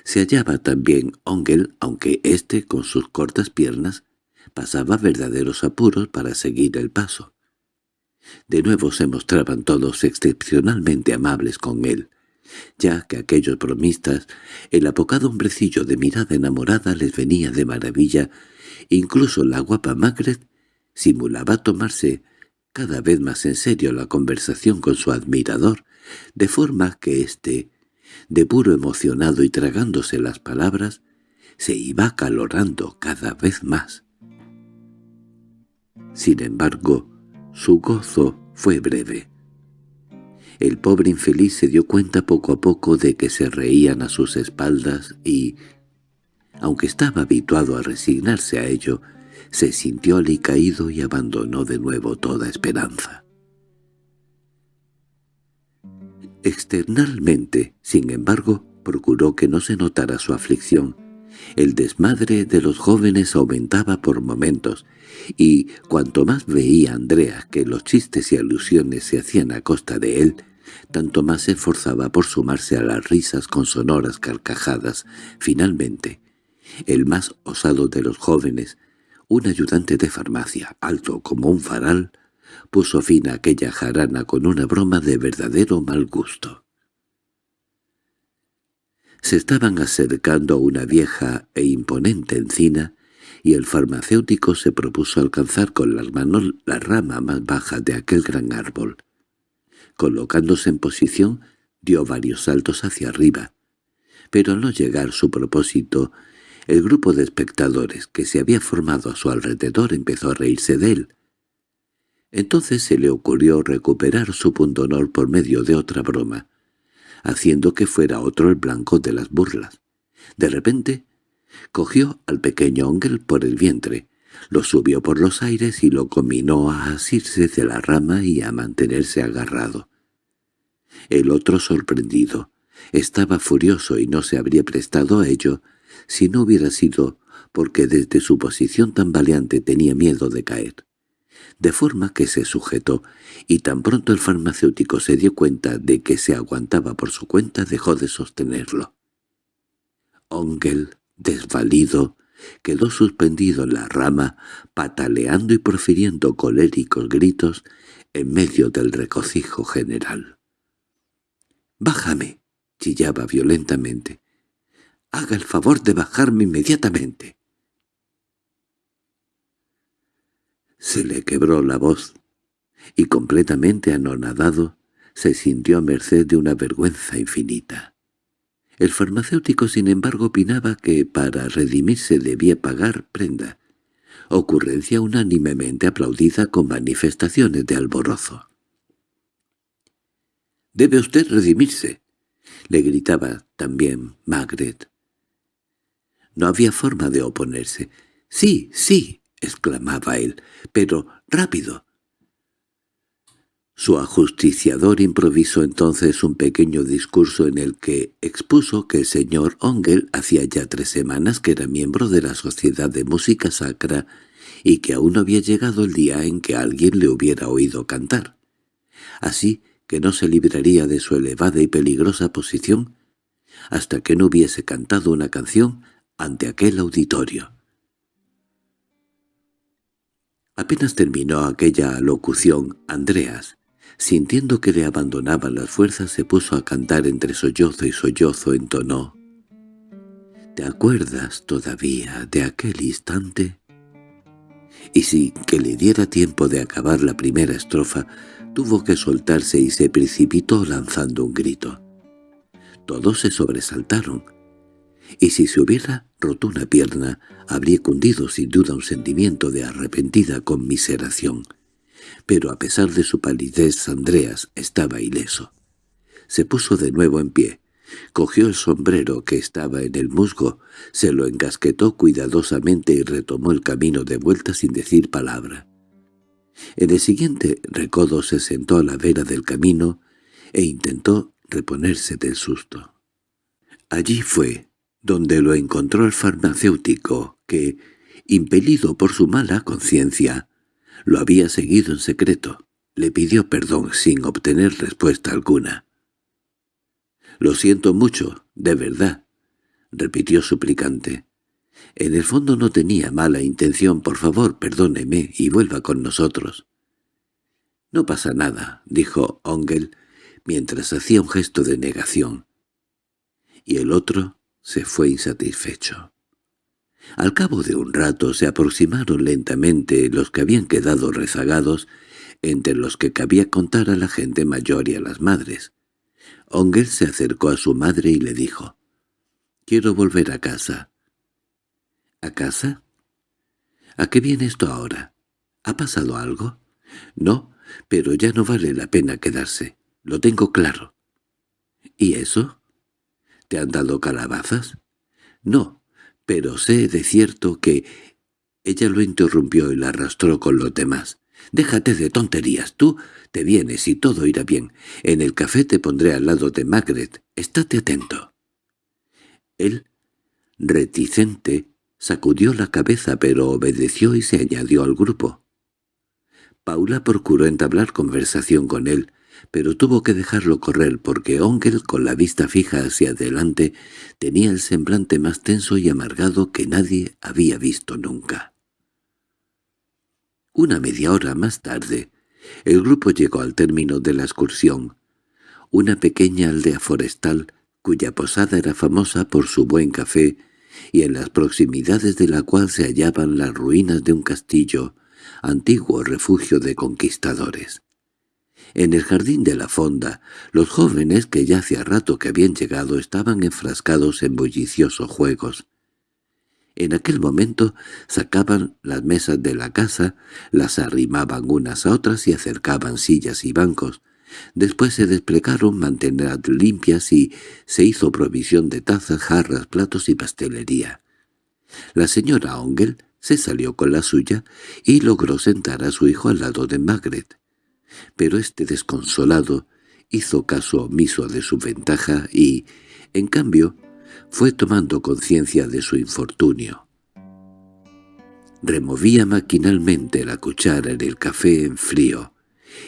se hallaba también Ongel, aunque éste, con sus cortas piernas, pasaba verdaderos apuros para seguir el paso. De nuevo se mostraban todos excepcionalmente amables con él, ya que aquellos bromistas, el apocado hombrecillo de mirada enamorada les venía de maravilla, incluso la guapa Margaret simulaba tomarse cada vez más en serio la conversación con su admirador, de forma que éste, de puro emocionado y tragándose las palabras, se iba calorando cada vez más. Sin embargo, su gozo fue breve. El pobre infeliz se dio cuenta poco a poco de que se reían a sus espaldas y, aunque estaba habituado a resignarse a ello, se sintió alicaído y abandonó de nuevo toda esperanza. Externalmente, sin embargo, procuró que no se notara su aflicción. El desmadre de los jóvenes aumentaba por momentos, y cuanto más veía Andrea que los chistes y alusiones se hacían a costa de él, tanto más se esforzaba por sumarse a las risas con sonoras carcajadas. Finalmente, el más osado de los jóvenes, un ayudante de farmacia, alto como un faral, puso fin a aquella jarana con una broma de verdadero mal gusto. Se estaban acercando a una vieja e imponente encina, y el farmacéutico se propuso alcanzar con las manos la rama más baja de aquel gran árbol. Colocándose en posición, dio varios saltos hacia arriba, pero al no llegar su propósito, el grupo de espectadores que se había formado a su alrededor empezó a reírse de él. Entonces se le ocurrió recuperar su pundonor por medio de otra broma, haciendo que fuera otro el blanco de las burlas. De repente, cogió al pequeño Ongel por el vientre, lo subió por los aires y lo combinó a asirse de la rama y a mantenerse agarrado. El otro, sorprendido, estaba furioso y no se habría prestado a ello si no hubiera sido porque desde su posición tan valiente tenía miedo de caer. De forma que se sujetó, y tan pronto el farmacéutico se dio cuenta de que se aguantaba por su cuenta dejó de sostenerlo. Ongel, desvalido, quedó suspendido en la rama, pataleando y profiriendo coléricos gritos en medio del regocijo general. «¡Bájame!» chillaba violentamente. «Haga el favor de bajarme inmediatamente». Se le quebró la voz, y completamente anonadado, se sintió a merced de una vergüenza infinita. El farmacéutico, sin embargo, opinaba que para redimirse debía pagar prenda, ocurrencia unánimemente aplaudida con manifestaciones de alborozo. «Debe usted redimirse», le gritaba también Magret. No había forma de oponerse. «Sí, sí», exclamaba él, «pero rápido». Su ajusticiador improvisó entonces un pequeño discurso en el que expuso que el señor Ongel hacía ya tres semanas que era miembro de la Sociedad de Música Sacra y que aún no había llegado el día en que alguien le hubiera oído cantar. Así que no se libraría de su elevada y peligrosa posición hasta que no hubiese cantado una canción ante aquel auditorio. Apenas terminó aquella locución, Andreas, Sintiendo que le abandonaban las fuerzas, se puso a cantar entre sollozo y sollozo, entonó. ¿Te acuerdas todavía de aquel instante? Y sin que le diera tiempo de acabar la primera estrofa, tuvo que soltarse y se precipitó lanzando un grito. Todos se sobresaltaron, y si se hubiera roto una pierna, habría cundido sin duda un sentimiento de arrepentida conmiseración pero a pesar de su palidez Andreas estaba ileso. Se puso de nuevo en pie, cogió el sombrero que estaba en el musgo, se lo encasquetó cuidadosamente y retomó el camino de vuelta sin decir palabra. En el siguiente recodo se sentó a la vera del camino e intentó reponerse del susto. Allí fue donde lo encontró el farmacéutico, que, impelido por su mala conciencia, lo había seguido en secreto. Le pidió perdón sin obtener respuesta alguna. «Lo siento mucho, de verdad», repitió suplicante. «En el fondo no tenía mala intención. Por favor, perdóneme y vuelva con nosotros». «No pasa nada», dijo Ongel, mientras hacía un gesto de negación. Y el otro se fue insatisfecho. Al cabo de un rato se aproximaron lentamente los que habían quedado rezagados, entre los que cabía contar a la gente mayor y a las madres. Onger se acercó a su madre y le dijo, «Quiero volver a casa». «¿A casa? ¿A qué viene esto ahora? ¿Ha pasado algo?» «No, pero ya no vale la pena quedarse. Lo tengo claro». «¿Y eso? ¿Te han dado calabazas?» «No, pero sé de cierto que... Ella lo interrumpió y la arrastró con los demás. «Déjate de tonterías, tú te vienes y todo irá bien. En el café te pondré al lado de Magret. Estate atento». Él, reticente, sacudió la cabeza pero obedeció y se añadió al grupo. Paula procuró entablar conversación con él, pero tuvo que dejarlo correr porque Ongel, con la vista fija hacia adelante, tenía el semblante más tenso y amargado que nadie había visto nunca. Una media hora más tarde, el grupo llegó al término de la excursión, una pequeña aldea forestal cuya posada era famosa por su buen café y en las proximidades de la cual se hallaban las ruinas de un castillo, antiguo refugio de conquistadores. En el jardín de la fonda, los jóvenes que ya hacía rato que habían llegado estaban enfrascados en bulliciosos juegos. En aquel momento sacaban las mesas de la casa, las arrimaban unas a otras y acercaban sillas y bancos. Después se desplegaron mantener limpias y se hizo provisión de tazas, jarras, platos y pastelería. La señora Ongel se salió con la suya y logró sentar a su hijo al lado de Margaret pero este desconsolado hizo caso omiso de su ventaja y, en cambio, fue tomando conciencia de su infortunio. Removía maquinalmente la cuchara en el café en frío,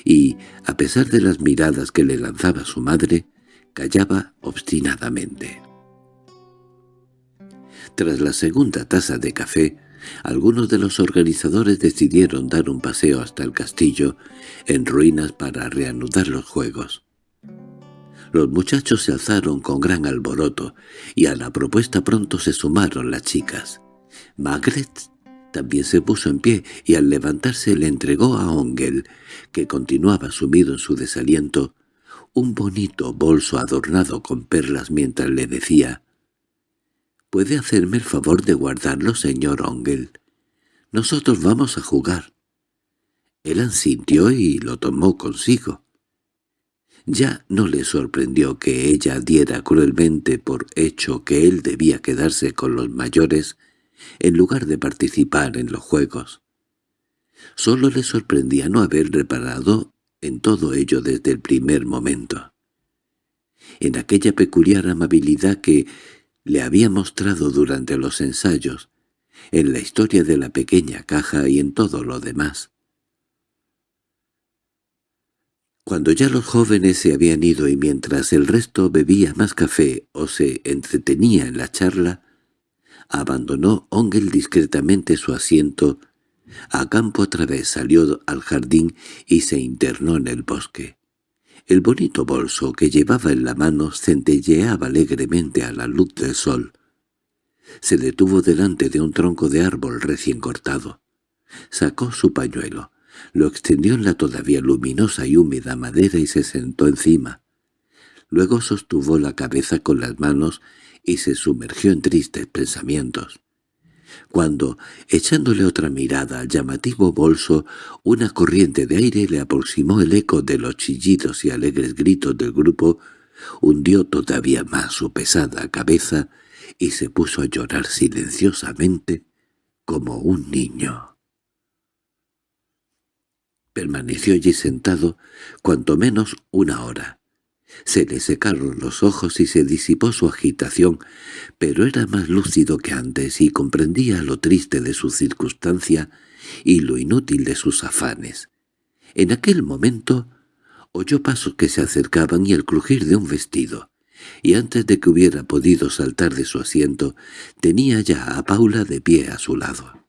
y, a pesar de las miradas que le lanzaba su madre, callaba obstinadamente. Tras la segunda taza de café, algunos de los organizadores decidieron dar un paseo hasta el castillo en ruinas para reanudar los juegos. Los muchachos se alzaron con gran alboroto, y a la propuesta pronto se sumaron las chicas. Margaret también se puso en pie y al levantarse le entregó a Ongel, que continuaba sumido en su desaliento, un bonito bolso adornado con perlas mientras le decía «¿Puede hacerme el favor de guardarlo, señor Ongel? Nosotros vamos a jugar». Él asintió y lo tomó consigo. Ya no le sorprendió que ella diera cruelmente por hecho que él debía quedarse con los mayores en lugar de participar en los juegos. Solo le sorprendía no haber reparado en todo ello desde el primer momento. En aquella peculiar amabilidad que le había mostrado durante los ensayos, en la historia de la pequeña caja y en todo lo demás. Cuando ya los jóvenes se habían ido y mientras el resto bebía más café o se entretenía en la charla, abandonó Ongel discretamente su asiento, a campo otra vez salió al jardín y se internó en el bosque. El bonito bolso que llevaba en la mano centelleaba alegremente a la luz del sol. Se detuvo delante de un tronco de árbol recién cortado. Sacó su pañuelo, lo extendió en la todavía luminosa y húmeda madera y se sentó encima. Luego sostuvo la cabeza con las manos y se sumergió en tristes pensamientos. Cuando, echándole otra mirada al llamativo bolso, una corriente de aire le aproximó el eco de los chillidos y alegres gritos del grupo, hundió todavía más su pesada cabeza y se puso a llorar silenciosamente como un niño. Permaneció allí sentado cuanto menos una hora. Se le secaron los ojos y se disipó su agitación, pero era más lúcido que antes y comprendía lo triste de su circunstancia y lo inútil de sus afanes. En aquel momento oyó pasos que se acercaban y el crujir de un vestido, y antes de que hubiera podido saltar de su asiento, tenía ya a Paula de pie a su lado.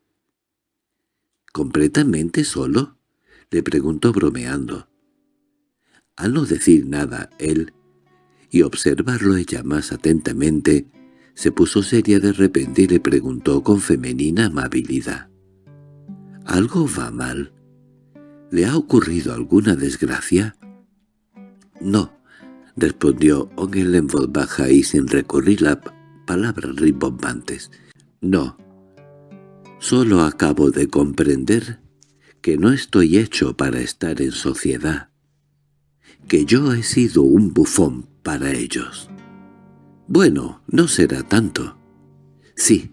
—¿Completamente solo? —le preguntó bromeando. Al no decir nada él, y observarlo ella más atentamente, se puso seria de repente y le preguntó con femenina amabilidad. —¿Algo va mal? ¿Le ha ocurrido alguna desgracia? —No —respondió Ongel en voz baja y sin recurrir a palabras rimbombantes. —No. Solo acabo de comprender que no estoy hecho para estar en sociedad, que yo he sido un bufón para ellos. Bueno, no será tanto. Sí,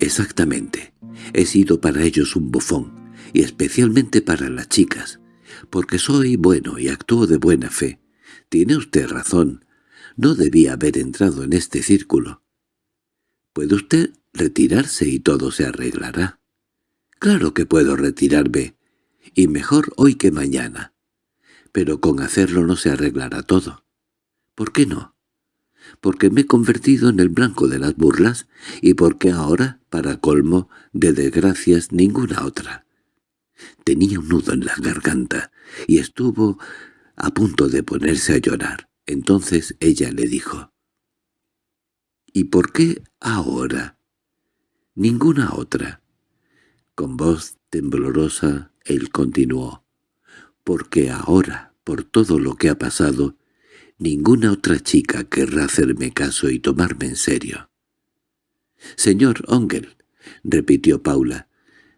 exactamente. He sido para ellos un bufón, y especialmente para las chicas, porque soy bueno y actúo de buena fe. Tiene usted razón. No debía haber entrado en este círculo. Puede usted retirarse y todo se arreglará. Claro que puedo retirarme, y mejor hoy que mañana. Pero con hacerlo no se arreglará todo. ¿Por qué no? Porque me he convertido en el blanco de las burlas y porque ahora, para colmo, de desgracias ninguna otra. Tenía un nudo en la garganta y estuvo a punto de ponerse a llorar. Entonces ella le dijo, «¿Y por qué ahora?» «Ninguna otra». Con voz temblorosa él continuó, «porque ahora, por todo lo que ha pasado, ninguna otra chica querrá hacerme caso y tomarme en serio». «Señor Ongel», repitió Paula,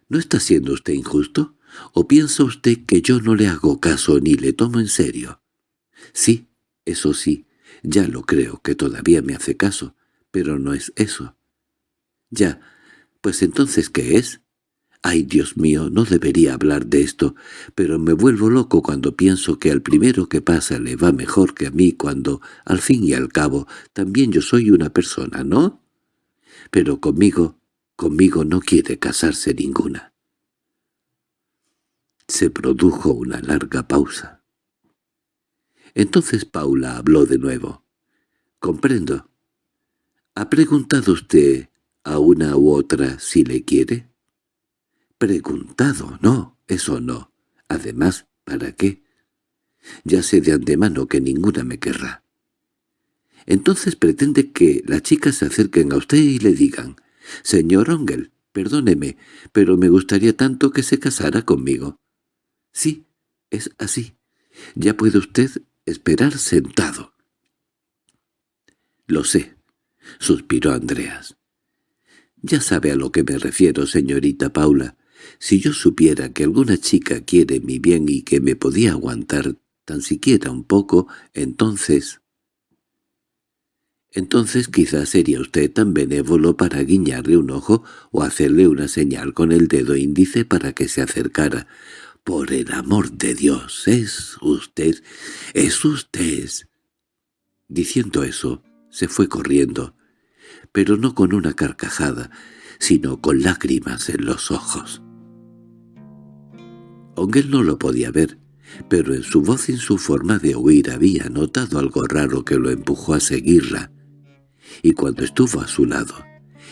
«¿no está siendo usted injusto? ¿O piensa usted que yo no le hago caso ni le tomo en serio?» «Sí, eso sí, ya lo creo que todavía me hace caso, pero no es eso». «Ya, pues entonces ¿qué es?» Ay, Dios mío, no debería hablar de esto, pero me vuelvo loco cuando pienso que al primero que pasa le va mejor que a mí cuando, al fin y al cabo, también yo soy una persona, ¿no? Pero conmigo, conmigo no quiere casarse ninguna. Se produjo una larga pausa. Entonces Paula habló de nuevo. «Comprendo. ¿Ha preguntado usted a una u otra si le quiere? Preguntado, no, eso no. Además, ¿para qué? Ya sé de antemano que ninguna me querrá. Entonces pretende que las chicas se acerquen a usted y le digan, «Señor Ongel, perdóneme, pero me gustaría tanto que se casara conmigo». Sí, es así. Ya puede usted esperar sentado. Lo sé, suspiró Andreas. Ya sabe a lo que me refiero, señorita Paula. Si yo supiera que alguna chica quiere mi bien y que me podía aguantar tan siquiera un poco, entonces... Entonces quizás sería usted tan benévolo para guiñarle un ojo o hacerle una señal con el dedo índice para que se acercara. Por el amor de Dios, es usted, es usted. Diciendo eso, se fue corriendo, pero no con una carcajada, sino con lágrimas en los ojos. Aunque él no lo podía ver, pero en su voz y en su forma de huir había notado algo raro que lo empujó a seguirla, y cuando estuvo a su lado,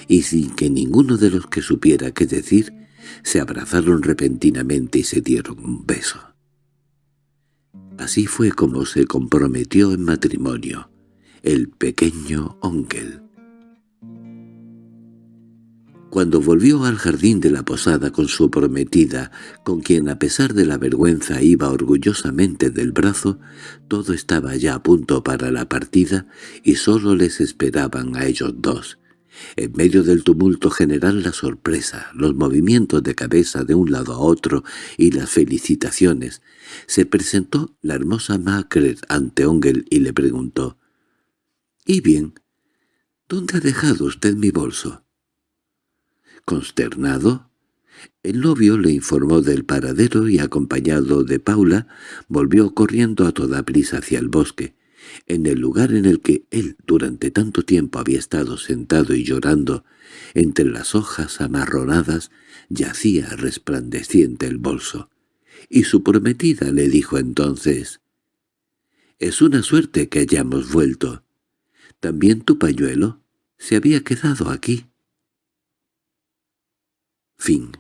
y sin que ninguno de los que supiera qué decir, se abrazaron repentinamente y se dieron un beso. Así fue como se comprometió en matrimonio el pequeño Onkel. Cuando volvió al jardín de la posada con su prometida, con quien a pesar de la vergüenza iba orgullosamente del brazo, todo estaba ya a punto para la partida y sólo les esperaban a ellos dos. En medio del tumulto general la sorpresa, los movimientos de cabeza de un lado a otro y las felicitaciones, se presentó la hermosa Macret ante Ongel y le preguntó —¿Y bien? ¿Dónde ha dejado usted mi bolso? Consternado, el novio le informó del paradero y, acompañado de Paula, volvió corriendo a toda prisa hacia el bosque. En el lugar en el que él durante tanto tiempo había estado sentado y llorando, entre las hojas amarronadas, yacía resplandeciente el bolso. Y su prometida le dijo entonces, «Es una suerte que hayamos vuelto. También tu pañuelo se había quedado aquí». Fin